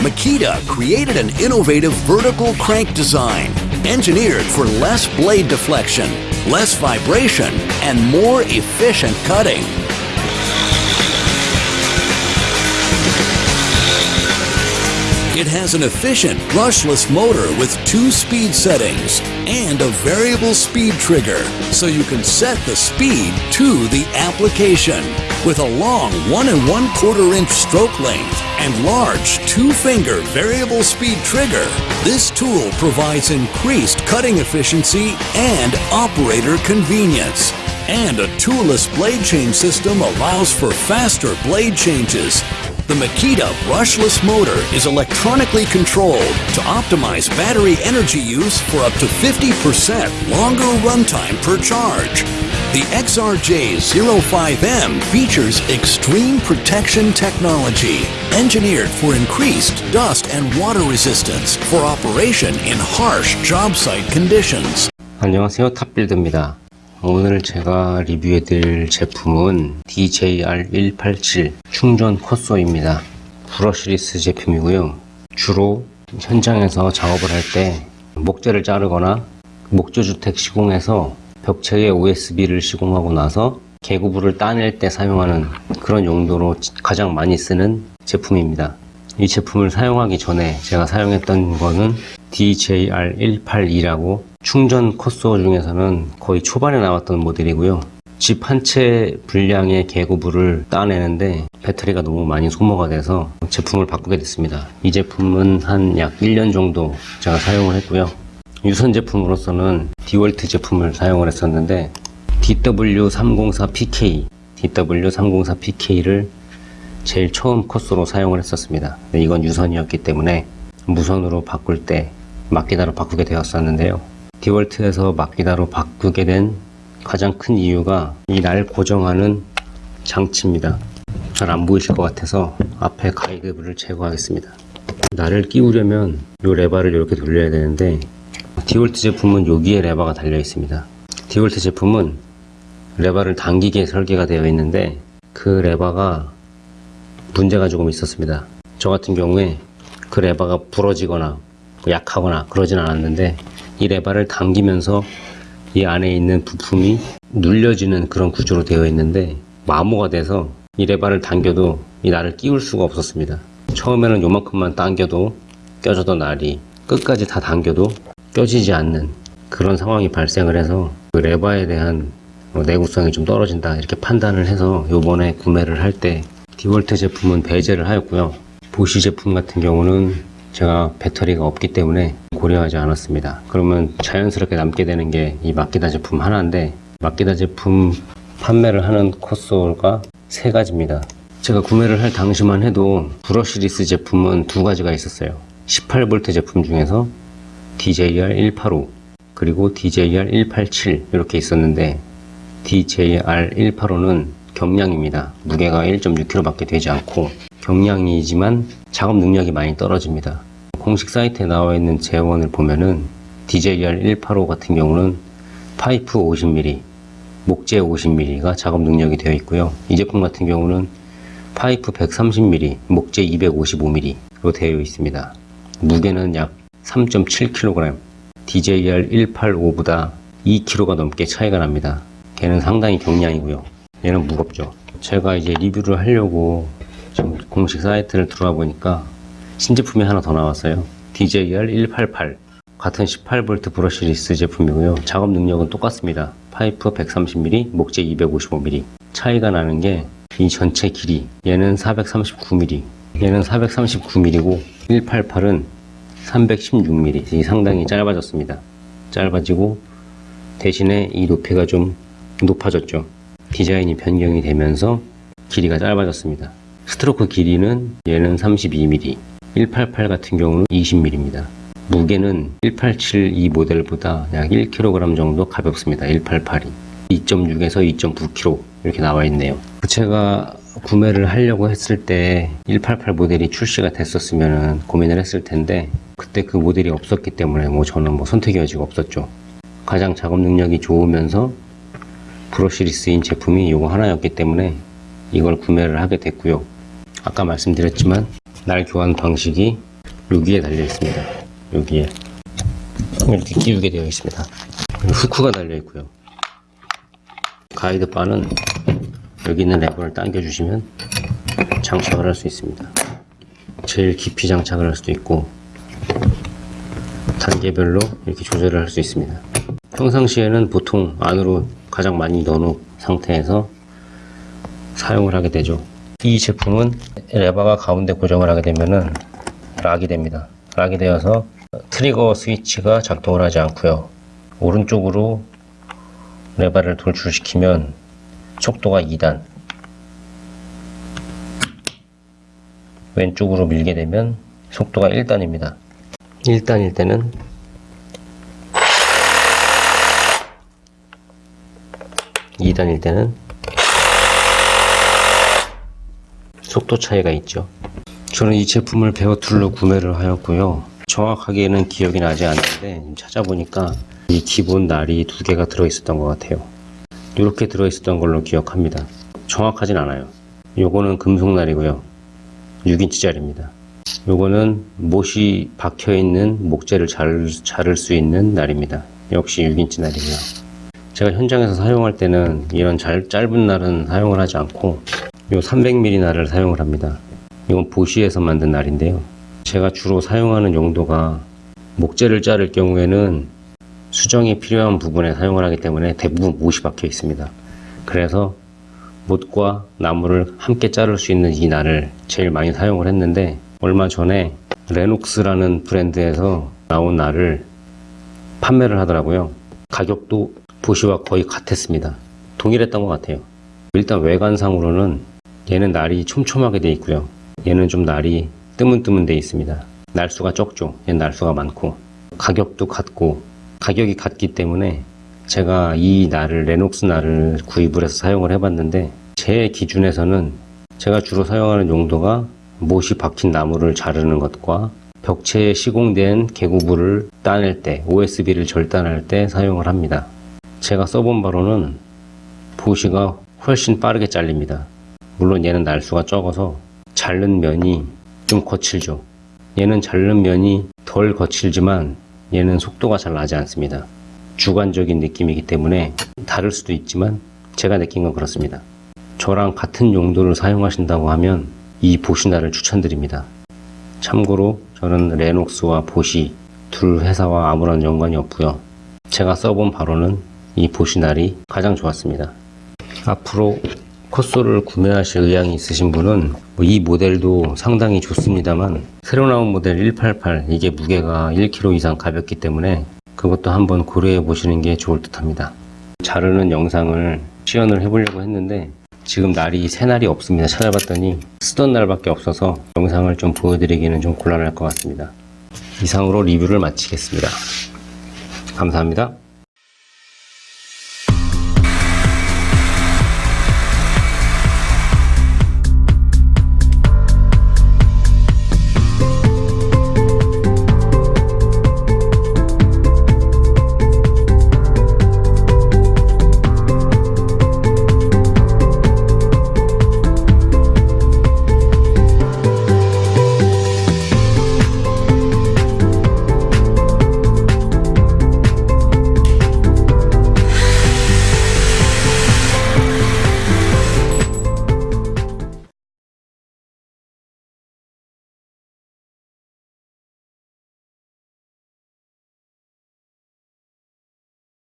Makita created an innovative vertical crank design engineered for less blade deflection, less vibration, and more efficient cutting. It has an efficient brushless motor with two speed settings and a variable speed trigger, so you can set the speed to the application. With a long one and one quarter inch stroke length and large two finger variable speed trigger, this tool provides increased cutting efficiency and operator convenience. And a toolless blade change system allows for faster blade changes. The Makita brushless motor is electronically controlled to optimize battery energy use for up to 50% longer runtime per charge. The XRJ05M features extreme protection technology, engineered for increased dust and water resistance for operation in harsh job site conditions. 안녕하세요 탑빌드입니다 오늘 제가 리뷰해 드릴 제품은 DJR187 충전 컷소입니다. 브러쉬리스 제품이고요. 주로 현장에서 작업을 할 때 목재를 자르거나 목조주택 시공해서 벽체에 OSB를 시공하고 나서 개구부를 따낼 때 사용하는 그런 용도로 가장 많이 쓰는 제품입니다. 이 제품을 사용하기 전에 제가 사용했던 거는 DJR182라고 충전 컷소 중에서는 거의 초반에 나왔던 모델이고요. 집 한 채 분량의 개구부를 따내는데 배터리가 너무 많이 소모가 돼서 제품을 바꾸게 됐습니다. 이 제품은 한 약 1년 정도 제가 사용을 했고요. 유선 제품으로서는 디월트 제품을 사용을 했었는데 DW304PK, DW304PK를 제일 처음 컷소로 사용을 했었습니다. 이건 유선이었기 때문에 무선으로 바꿀 때 마키다로 바꾸게 되었었는데요. 디월트에서 마키다로 바꾸게 된 가장 큰 이유가 이 날 고정하는 장치입니다. 잘 안 보이실 것 같아서 앞에 가이드를 제거하겠습니다. 날을 끼우려면 이 레바를 이렇게 돌려야 되는데 디월트 제품은 여기에 레바가 달려 있습니다. 디월트 제품은 레바를 당기게 설계가 되어 있는데 그 레바가 문제가 조금 있었습니다. 저 같은 경우에 그 레바가 부러지거나 약하거나 그러진 않았는데 이 레바를 당기면서 이 안에 있는 부품이 눌려지는 그런 구조로 되어 있는데 마모가 돼서 이 레바를 당겨도 이 날을 끼울 수가 없었습니다. 처음에는 요만큼만 당겨도 껴져던 날이 끝까지 다 당겨도 껴지지 않는 그런 상황이 발생을 해서 그 레바에 대한 내구성이 좀 떨어진다 이렇게 판단을 해서 요번에 구매를 할 때 디월트 제품은 배제를 하였고요. 보시 제품 같은 경우는 제가 배터리가 없기 때문에 고려하지 않았습니다. 그러면 자연스럽게 남게 되는 게 이 마키다 제품 하나인데 마키다 제품 판매를 하는 컷솔가 세 가지입니다. 제가 구매를 할 당시만 해도 브러쉬리스 제품은 두 가지가 있었어요. 18V 제품 중에서 DJR185 그리고 DJR187 이렇게 있었는데 DJR185는 경량입니다. 무게가 1.6kg 밖에 되지 않고 경량이지만 작업 능력이 많이 떨어집니다. 공식 사이트에 나와 있는 재원을 보면은 DJR185 같은 경우는 파이프 50mm, 목재 50mm가 작업 능력이 되어 있고요. 이 제품 같은 경우는 파이프 130mm, 목재 255mm로 되어 있습니다. 무게는 약 3.7kg, DJR185보다 2kg가 넘게 차이가 납니다. 걔는 상당히 경량이고요. 얘는 무겁죠. 제가 이제 리뷰를 하려고 지금 공식 사이트를 들어와 보니까 신제품이 하나 더 나왔어요. DJR188 같은 18V brushless 제품이고요. 작업 능력은 똑같습니다. 파이프 130mm, 목재 255mm 차이가 나는 게 이 전체 길이 얘는 439mm 얘는 439mm고 188은 316mm 이 상당히 짧아졌습니다. 짧아지고 대신에 이 높이가 좀 높아졌죠. 디자인이 변경이 되면서 길이가 짧아졌습니다. 스트로크 길이는 얘는 32mm, 188 같은 경우는 20mm입니다. 무게는 187 이 모델보다 약 1kg 정도 가볍습니다. 188이. 2.6에서 2.9kg 이렇게 나와 있네요. 제가 구매를 하려고 했을 때 188 모델이 출시가 됐었으면 고민을 했을 텐데 그때 그 모델이 없었기 때문에 뭐 저는 뭐 선택의 여지가 없었죠. 가장 작업 능력이 좋으면서 브러쉬리스인 제품이 이거 하나였기 때문에 이걸 구매를 하게 됐고요. 아까 말씀드렸지만 날 교환 방식이 여기에 달려 있습니다. 여기에 이렇게 끼우게 되어 있습니다. 후크가 달려 있고요. 가이드 바는 여기 있는 레버를 당겨 주시면 장착을 할 수 있습니다. 제일 깊이 장착을 할 수도 있고 단계별로 이렇게 조절을 할 수 있습니다. 평상시에는 보통 안으로 가장 많이 넣어놓은 상태에서 사용을 하게 되죠. 이 제품은 레버가 가운데 고정을 하게 되면은 락이 됩니다. 락이 되어서 트리거 스위치가 작동을 하지 않고요. 오른쪽으로 레버를 돌출시키면 속도가 2단 왼쪽으로 밀게 되면 속도가 1단입니다. 1단일 때는 이단일 때는 속도 차이가 있죠. 저는 이 제품을 베어툴로 구매를 하였고요. 정확하게는 기억이 나지 않는데 찾아보니까 이 기본 날이 두 개가 들어있었던 것 같아요. 이렇게 들어있었던 걸로 기억합니다. 정확하진 않아요. 요거는 금속날이고요. 6인치짜리입니다. 요거는 못이 박혀있는 목재를 잘, 자를 수 있는 날입니다. 역시 6인치 날이고요. 제가 현장에서 사용할 때는 이런 잘, 짧은 날은 사용을 하지 않고 요 300mm 날을 사용을 합니다. 이건 보시에서 만든 날인데요. 제가 주로 사용하는 용도가 목재를 자를 경우에는 수정이 필요한 부분에 사용을 하기 때문에 대부분 못이 박혀 있습니다. 그래서 못과 나무를 함께 자를 수 있는 이 날을 제일 많이 사용을 했는데 얼마 전에 레녹스라는 브랜드에서 나온 날을 판매를 하더라고요. 가격도 보시와 거의 같았습니다. 동일했던 것 같아요. 일단 외관상으로는 얘는 날이 촘촘하게 돼 있고요. 얘는 좀 날이 뜨문뜨문 돼 있습니다. 날수가 적죠. 얘는 날수가 많고 가격도 같고 가격이 같기 때문에 제가 이 날을 레녹스 날을 구입을 해서 사용을 해봤는데 제 기준에서는 제가 주로 사용하는 용도가 못이 박힌 나무를 자르는 것과 벽체에 시공된 개구부를 따낼 때 OSB를 절단할 때 사용을 합니다. 제가 써본 바로는 보시가 훨씬 빠르게 잘립니다. 물론 얘는 날수가 적어서 자른 면이 좀 거칠죠. 얘는 자른 면이 덜 거칠지만 얘는 속도가 잘 나지 않습니다. 주관적인 느낌이기 때문에 다를 수도 있지만 제가 느낀 건 그렇습니다. 저랑 같은 용도를 사용하신다고 하면 이 보시나를 추천드립니다. 참고로 저는 레녹스와 보시 둘 회사와 아무런 연관이 없고요. 제가 써본 바로는 이 보시날이 가장 좋았습니다. 앞으로 콧소를 구매하실 의향이 있으신 분은 뭐이 모델도 상당히 좋습니다만 새로 나온 모델 188 이게 무게가 1kg 이상 가볍기 때문에 그것도 한번 고려해 보시는 게 좋을 듯 합니다. 자르는 영상을 시연을 해보려고 했는데 지금 날이 새 날이 없습니다. 찾아봤더니 쓰던 날밖에 없어서 영상을 좀 보여드리기는 좀 곤란할 것 같습니다. 이상으로 리뷰를 마치겠습니다. 감사합니다.